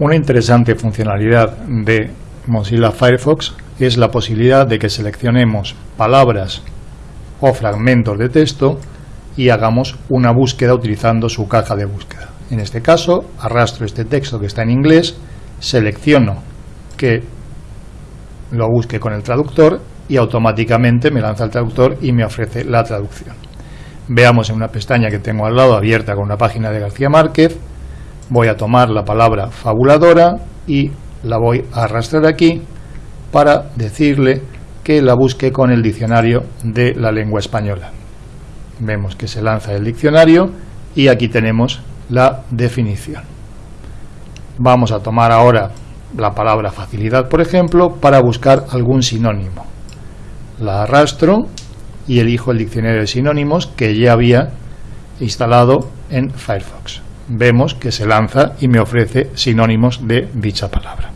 Una interesante funcionalidad de Mozilla Firefox es la posibilidad de que seleccionemos palabras o fragmentos de texto y hagamos una búsqueda utilizando su caja de búsqueda. En este caso, arrastro este texto que está en inglés, selecciono que lo busque con el traductor y automáticamente me lanza el traductor y me ofrece la traducción. Veamos en una pestaña que tengo al lado abierta con una página de García Márquez, voy a tomar la palabra fabuladora y la voy a arrastrar aquí para decirle que la busque con el diccionario de la lengua española. Vemos que se lanza el diccionario y aquí tenemos la definición. Vamos a tomar ahora la palabra facilidad, por ejemplo, para buscar algún sinónimo. La arrastro y elijo el diccionario de sinónimos que ya había instalado en Firefox. Vemos que se lanza y me ofrece sinónimos de dicha palabra.